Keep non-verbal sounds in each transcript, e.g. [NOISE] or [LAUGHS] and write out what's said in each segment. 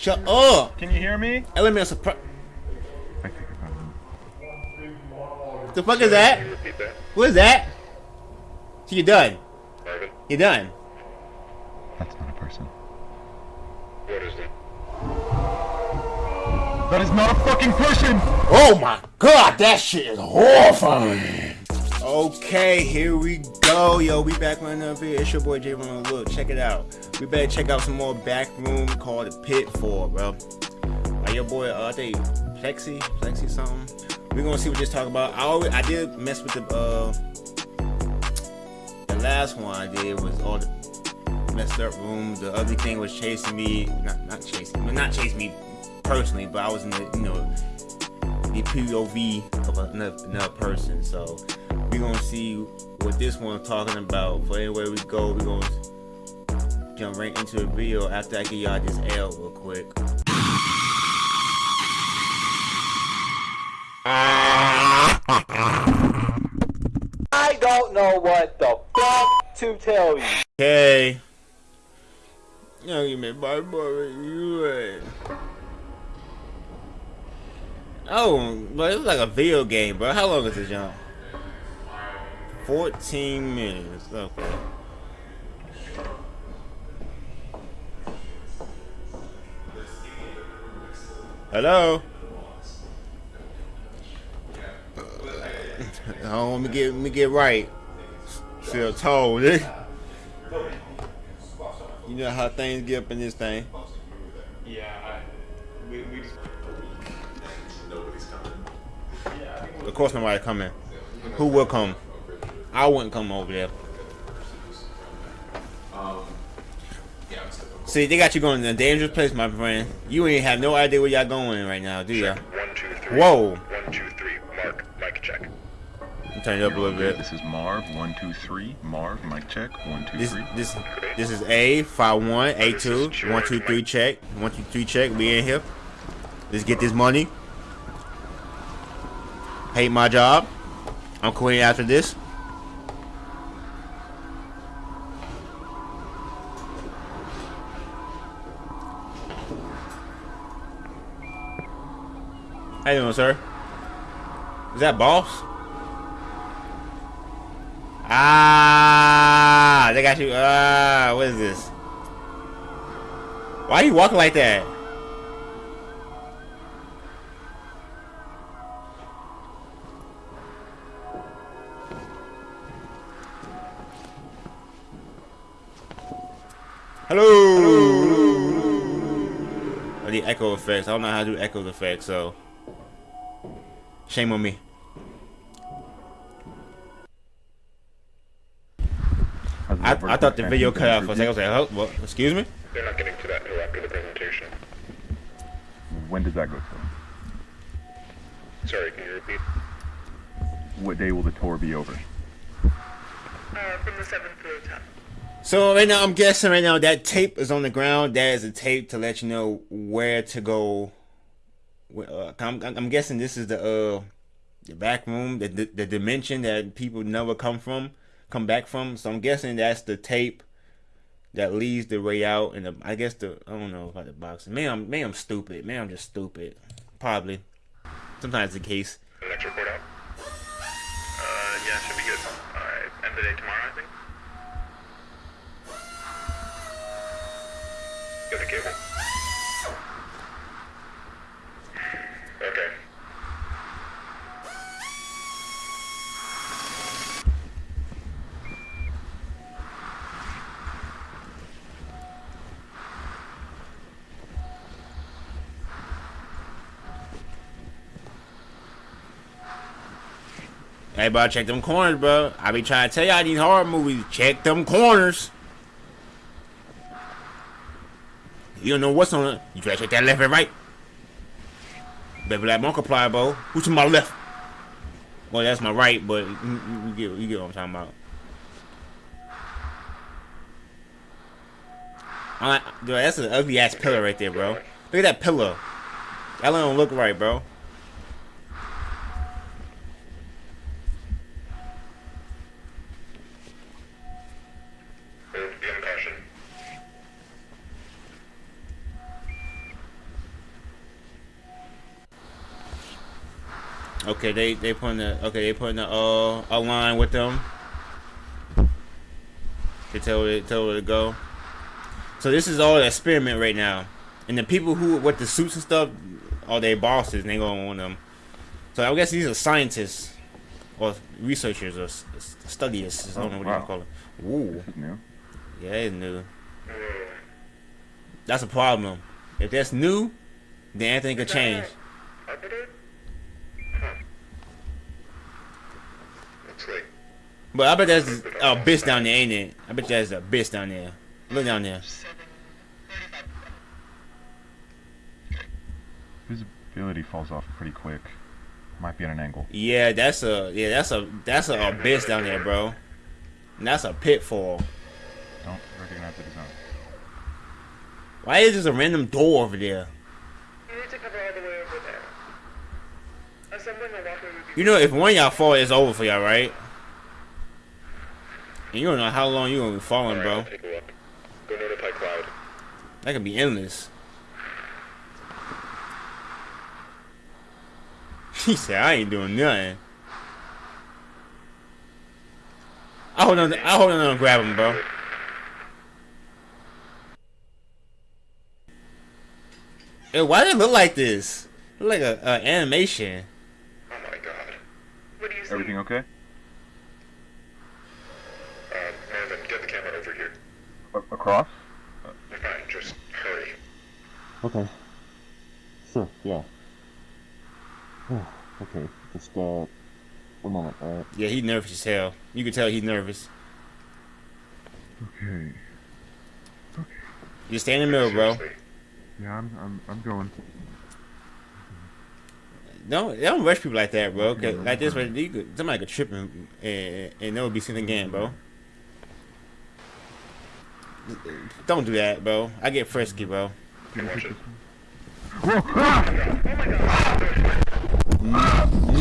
Shut up! Can you hear me? Element surprise. The fuck is that? Repeat that. What is that? So you're done. Marvin, You're done. That's not a person. what is it? That is not a fucking person! Oh my god, that shit is horrifying. Okay, here we go. Yo, we back with another video. It's your boy J Ron. Look, check it out. We better check out some more back room called the Pit for, bro. Like your boy, uh, I think Plexi, Plexi something. we gonna see what this talk about. I always, I did mess with the, uh, the last one I did was all the messed up room. The other thing was chasing me, not, not chasing, not chasing me personally, but I was in the, you know, the POV of another, another person. So we gonna see what this one's talking about. For anywhere we go, we gonna jump right into the video after I give y'all this L real quick. I don't know what the fuck to tell you. Okay. Yo, give me my boy, you. Oh, but it was like a video game, bro. How long is this, jump? 14 minutes. Okay. Hello? [LAUGHS] Oh, let me get let me get right. Feel told, eh? You know how things get up in this thing. Yeah, we, we just... Of course nobody coming. Who will come? I wouldn't come over there. Um, See, they got you going in a dangerous place, my friend. You ain't have no idea where y'all going right now, do ya? One, two, three. Whoa. One, two, three. Mark, mic check. Turn it up a little bit. This is Marv, one, two, three. Marv, mic check, one, two, This three. this this is A five one A two. two one two three check one two three check. We in here. Let's get this money. Hate my job. I'm quitting after this. How you doing, sir? Is that boss? Ah, they got you. Ah, what is this? Why are you walking like that? Hello. Oh, the echo effects. I don't know how to do echo effects, so shame on me. I, I thought the video cut out for a second. I was like, oh, well, excuse me? They're not getting to that until after the presentation. When does that go to? Sorry, can you repeat? What day will the tour be over? Uh, from the 7th to the 10th. So right now, I'm guessing right now that tape is on the ground. That is a tape to let you know where to go. Uh, I'm, I'm guessing this is the uh the back room, the, the the dimension that people never come from, come back from. So I'm guessing that's the tape that leads the way out. And the, I guess the I don't know about the box. Man, I'm man, I'm stupid. Man, I'm just stupid. Probably. Sometimes the case. Report out? Uh, yeah, should be good. Alright, end of the day tomorrow, I think. Cable. Okay. Hey, bro, check them corners, bro. I be trying to tell y'all these horror movies. Check them corners. You don't know what's on it. You gotta check that left and right. Baby like multiply, bro. Who's to my left? Well, that's my right, but you get you get what I'm talking about. I dude, that's an ugly ass pillar right there, bro. Look at that pillar. That don't look right, bro. Move, be on caution. Okay, they they putting the okay they putting the uh a line with them. They tell where tell where to go. So this is all an experiment right now, and the people who with the suits and stuff are their bosses, and they gonna want them. So I guess these are scientists or researchers or s- s- I don't know what wow. you call it. Ooh, new. yeah, it's new. That's a problem. If that's new, then anything could change. But I bet there's a bitch down there, ain't it? I bet there's a bitch down there. Look down there. Visibility falls off pretty quick. Might be at an angle. Yeah, that's a yeah, that's a that's a abyss down there, bro. And that's a pitfall. Don't recognize the design. Why is there a random door over there? You need to cover all the way over there. Assembling a walkway would be You know, if one of y'all fall, it's over for y'all, right? And you don't know how long you're gonna be falling, bro. Take a look. Go notify Cloud. That could be endless. [LAUGHS] He said, "I ain't doing nothing." I hold on. I hold on and grab him, bro. Hey, why does it look like this? Look like a, a animation. Oh my god. What do you see? Everything okay? Uh, Marvin, get the camera over here. A- across? Fine, just hurry. Okay. Sure, yeah. [SIGHS] okay, just, uh, one moment, alright? Yeah, he nervous as hell. You can tell he's nervous. Okay. Just stay in the middle, bro. Yeah, I'm, I'm, I'm going. Don't they don't rush people like that, bro. 'cause like this, way, you could, somebody could trip and and, and that would be seen again, bro. Don't do that, bro. I get frisky, bro.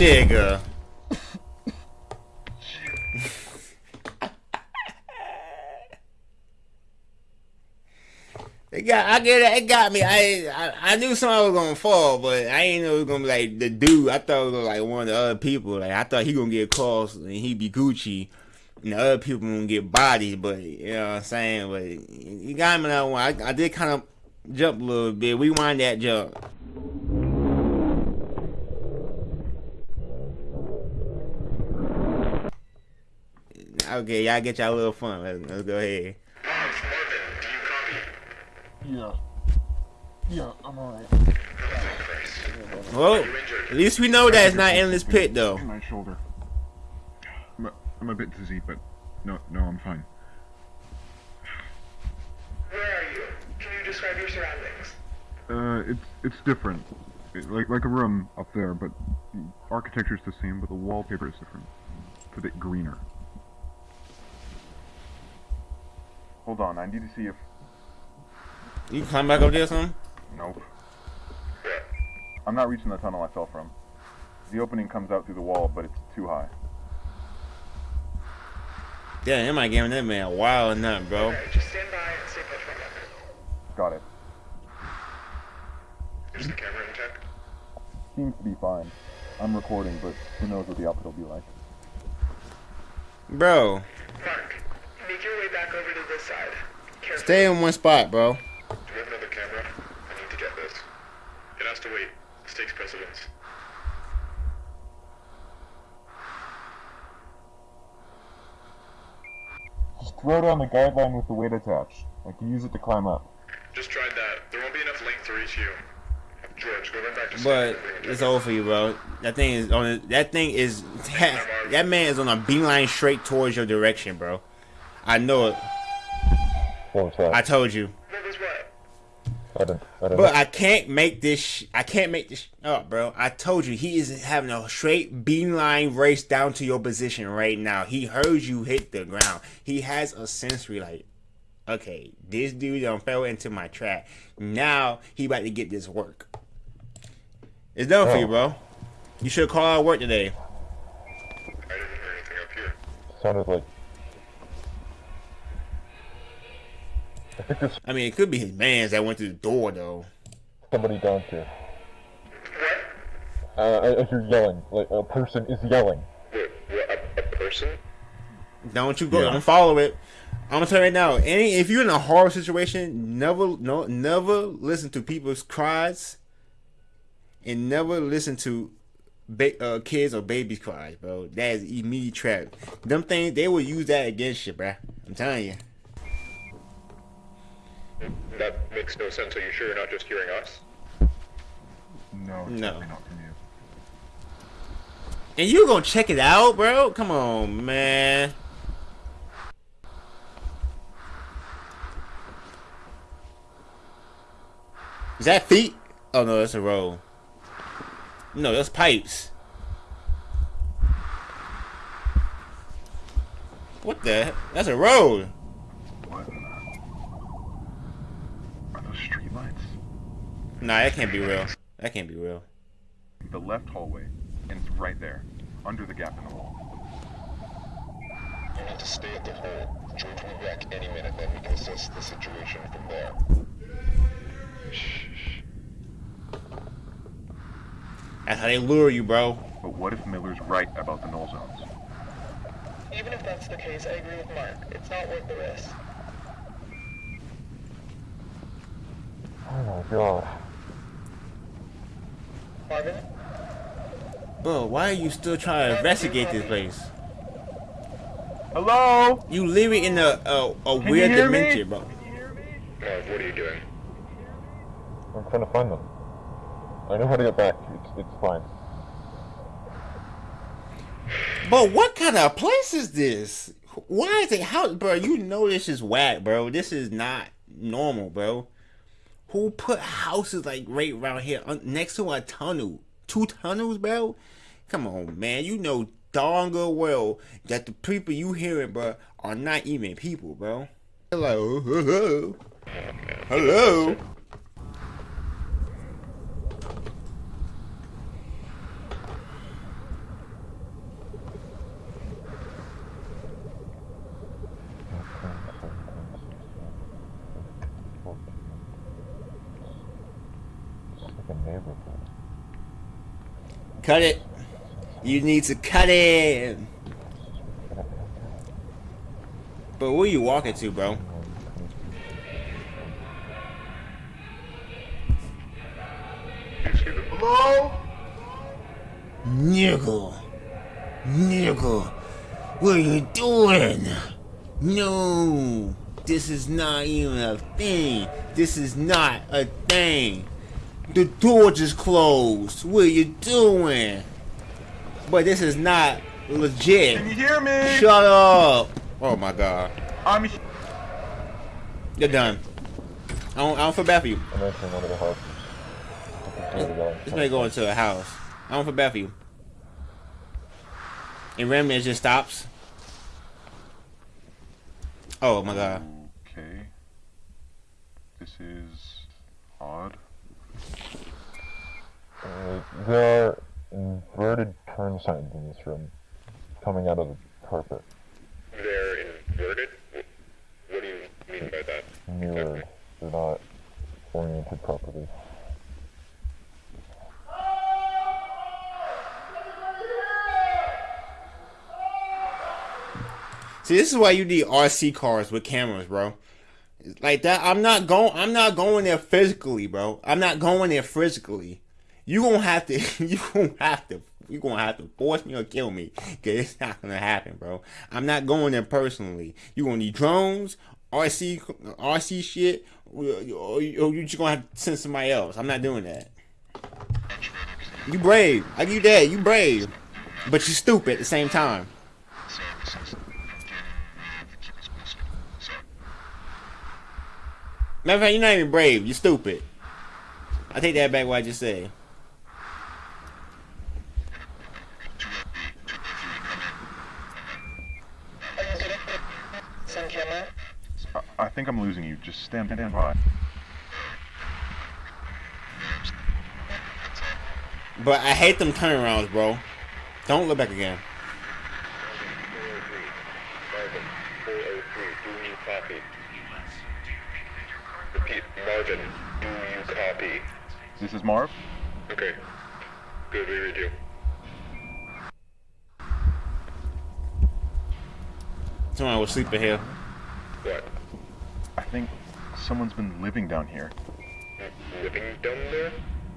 Nigga. [LAUGHS] It got, I get it, it got me. I, I I knew somebody was gonna fall, but I didn't know it was gonna be like the dude. I thought it was like one of the other people. Like I thought he gonna get calls and he'd be Gucci, and the other people gonna get bodied. But you know what I'm saying. But you got me that one. I, I did kind of jump a little bit. We wind that jump. Okay, y'all get y'all little fun. Let's, let's go ahead. Marv, Marvin, do you copy? Yeah. Yeah, I'm alright. Well, at least we know that it's not endless pit though. My shoulder. I'm a bit dizzy, but no, no, I'm fine. Where are you? Can you describe your surroundings? Uh, it's it's different. It- like like a room up there, but the architecture's the same, but the wallpaper is different. It's a bit greener. Hold on, I need to see if. You climb back up there or something? Nope. I'm not reaching the tunnel I fell from. The opening comes out through the wall, but it's too high. Damn, it might give that man a wild nut, bro. Okay, just stand by and stay put for a moment. Got it. Is the camera intact? Seems to be fine. I'm recording, but who knows what the output will be like. Bro, Mark, make your way back over to this side. Careful. stay in one spot, bro. Do we have another camera? I need to get this. It has to wait. This takes precedence. Just throw down the guideline with the weight attached. I can use it to climb up. Just tried that. There won't be enough length to reach you. George, go run back to But it's over for you, bro. That thing is on. A, that thing is. [LAUGHS] That man is on a beeline straight towards your direction, bro. I know it. What was that? I told you. What was what? I didn't, I didn't But I can't make this. Sh- I can't make this sh- up, bro. I told you he is having a straight beeline race down to your position right now. He heard you hit the ground. He has a sensory like, okay, this dude done fell into my trap. Now he about to get this work. It's done for you, bro. You should call out work today. I didn't hear anything up here. sounded like... I think there's I mean, it could be his man's that went through the door though. somebody down here. What? Uh, if you're yelling, like a person is yelling. Wait, what, a, a person? Don't you go? Yeah. Don't follow it. I'm gonna tell you right now. Any if you're in a horror situation, never no never listen to people's cries, and never listen to ba- uh, kids or babies cries, bro. That is immediate trap. Them things they will use that against you, bro. I'm telling you. That makes no sense. Are you sure you're not just hearing us? No, it's No. definitely not from you. And you gonna check it out, bro? Come on, man. Is that feet? Oh no, that's a road. No, that's pipes. What the? That's a road. What? Are those street lights? Nah, that can't be real. That can't be real. The left hallway, and it's right there, under the gap in the wall. You need to stay at the hole. George will be back any minute, then we can assess the situation from there. That's how they lure you, bro. But what if Miller's right about the null zones? Even if that's the case, I agree with Mark. It's not worth the risk. Oh my god. Marvin? Bro, why are you still trying to investigate this place? Hello? You living in a a, a you weird hear me? dimension, bro. Marv, uh, what are you doing? I'm trying to find them. I know how to get back. It's, it's fine. But what kind of place is this? Why is it how bro, you know this is whack, bro. This is not normal, bro. Who put houses like right around here next to a tunnel? Two tunnels, bro? Come on, man. You know darn good well that the people you hearing, bro, are not even people, bro. Hello, [LAUGHS] hello, hello. It's like a neighborhood. Cut it. You need to cut it. But where are you walking to, bro? Excuse me. Hello? Nigga. Nigga. What are you doing? No. This is not even a thing. This is not a thing. The door just closed. What are you doing? But this is not legit. Can you hear me? Shut up. Oh my god. I'm You're done. I don't, I don't feel bad for you. I'm entering one of the houses. I can see the This may go into a house. I don't feel bad for you. And randomly it just stops. Oh my god. Okay. This is odd. Uh, there are inverted turn signs in this room, coming out of the carpet, They're inverted? What do you mean by that? mirrored. They're not oriented properly. See, this is why you need RC cars with cameras, bro. Like that, I'm not going. I'm not going there physically, bro. I'm not going there physically. You gonna have to. [LAUGHS] You gonna have to. You gonna have to force me or kill me, cause it's not gonna happen, bro. I'm not going there personally. You gonna need drones, RC, RC shit, or you just gonna have to send somebody else. I'm not doing that. You brave. I give you that. You brave, but you stupid at the same time. Matter of fact, you're not even brave. You're stupid. I take that back. What I just said. Are you good? Sun camera? I, I think I'm losing you. Just stand, stand by. But I hate them turnarounds, bro. Don't look back again. Marvin, 403. Do you copy? Repeat. Marvin, do you copy? This is Marv. Okay. Good, we read you. Someone was sleeping here. What? think someone's been living down here. Living down there?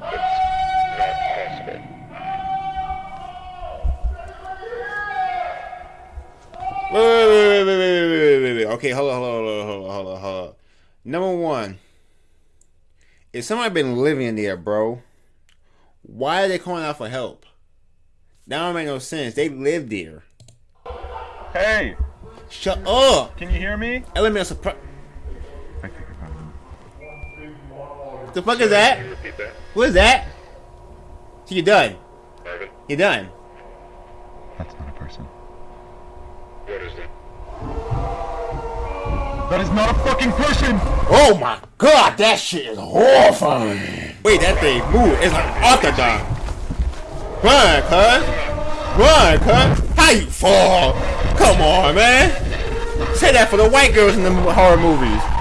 That's not possible. Wait, wait, wait, wait, wait, wait, wait, wait. wait. Okay, hold on, hold on, hold on, hold on, hold on. Number one, if somebody been living there, bro, why are they calling out for help? That don't make no sense. They live there. Hey! Shut up! Can you hear me? Element of surprise. The fuck is that? Can you repeat that? What is that? So you done? Marvin, You done? That's not a person. what is that? That is not a fucking person! Oh my god, that shit is horrifying. Wait, that thing move. It's like octagon. Run, cuz. Run, cuz. How you fall? Come on, man. Say that for the white girls in the horror movies.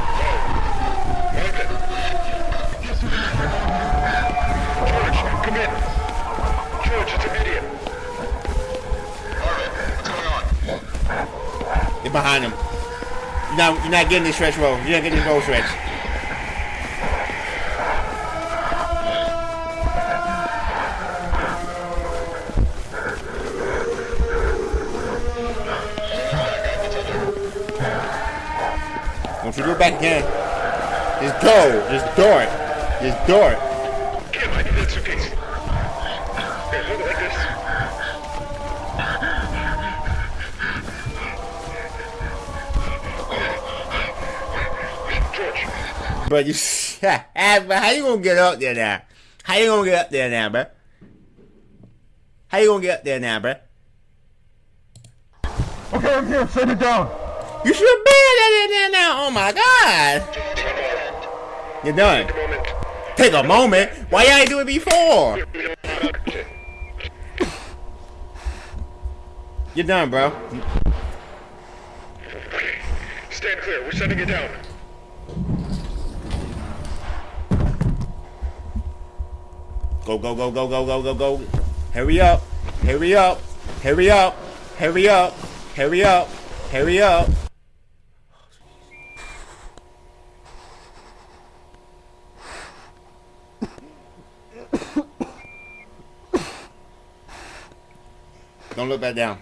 You're behind him. You're not, you're not getting this stretch roll. You're not getting this roll stretch. Don't you go back again. Just go. Just dart. Just dart. Kim, But you, [LAUGHS] but how you gonna get up there now? How you gonna get up there now, bro? How you gonna get up there now, bro? Okay, I'm here, set it down! You should have been there now. Oh my god. You're done. moment. Take a moment. Why y'all ain't do it before? You're done, bro. Stand clear. We're setting it down. Go, go, go, go, go, go, go, go. Hurry up. Hurry up. Hurry up. Hurry up. Hurry up. Hurry up. Don't look back down.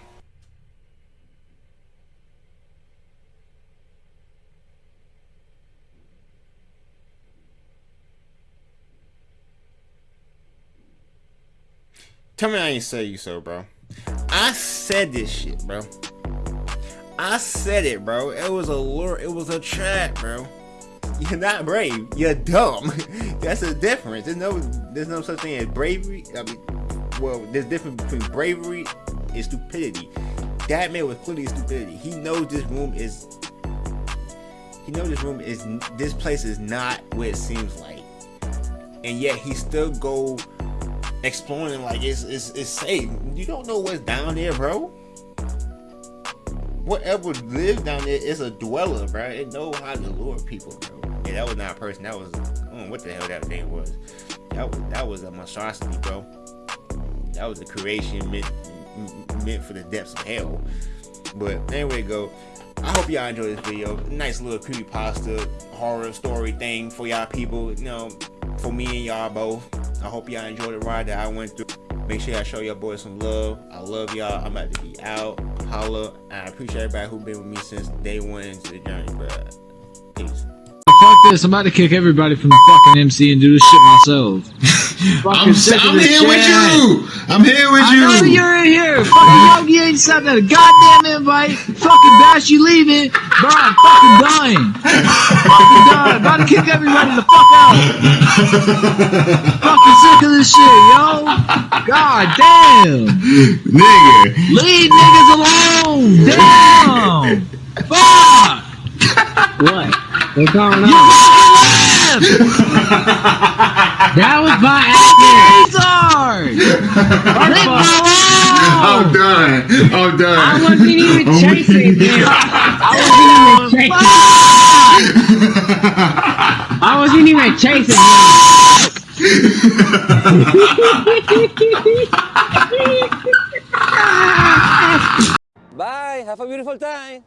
Tell me I ain't say you so, bro. I said this shit, bro. I said it, bro. It was a lure. It was a trap, bro. You're not brave. You're dumb. [LAUGHS] That's the difference. There's no, there's no such thing as bravery. I mean, well, there's difference between bravery and stupidity. That man was clearly stupidity. He knows this room is. He knows this room is. This place is not what it seems like, and yet he still go exploring like it's it's, it's safe. You don't know what's down there, bro. Whatever lives down there is a dweller, bro. It know how to lure people, bro. Yeah, that was not a person. That was what the hell that thing was. That was that was a monstrosity, bro. That was a creation meant meant for the depths of hell. But anyway, go. I hope y'all enjoyed this video. Nice little creepypasta horror story thing for y'all people. You know, for me and y'all both. I hope y'all enjoyed the ride that I went through. Make sure y'all show your boys some love. I love y'all. I'm about to be out. Holla. I appreciate everybody who been with me since day one into the journey, bro. Peace. Fuck this, I'm about to kick everybody from the fucking MC and do this shit myself. [LAUGHS] I'm, sick of I'm this here with you. I'm here with I you. know you're in here. Fucking Yogi ain't sent that a goddamn invite. Fucking Bash, you leaving. Bro, I'm fucking dying. fucking dying. About to kick everybody the fuck out. fucking sick of this shit, yo. God damn. Nigga. Leave niggas alone. Damn. Fuck. What? What's going on? You fucking left. that was my acting. Leave me I'm alone. done. I'm done. I wasn't even Oh, chasing him. I wasn't even chasing. him. [LAUGHS] I wasn't even chasing him. [LAUGHS] [LAUGHS] Bye. Have a beautiful time.